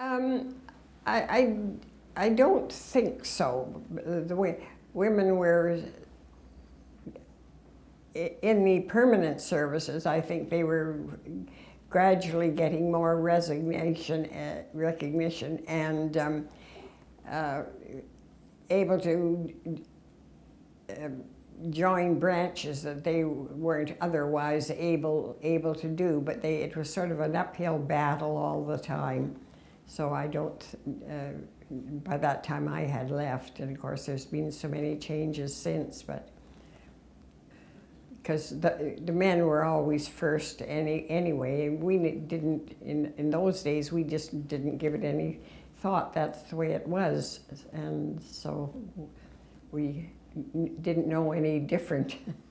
Um, I, I, I don't think so. The way women were in the permanent services, I think they were gradually getting more resignation, uh, recognition, and um, uh, able to um, join branches that they weren't otherwise able able to do. But they it was sort of an uphill battle all the time. So I don't. Uh, by that time, I had left, and of course, there's been so many changes since. But because the, the men were always first any, anyway, and we didn't, in, in those days, we just didn't give it any thought. That's the way it was. And so we didn't know any different.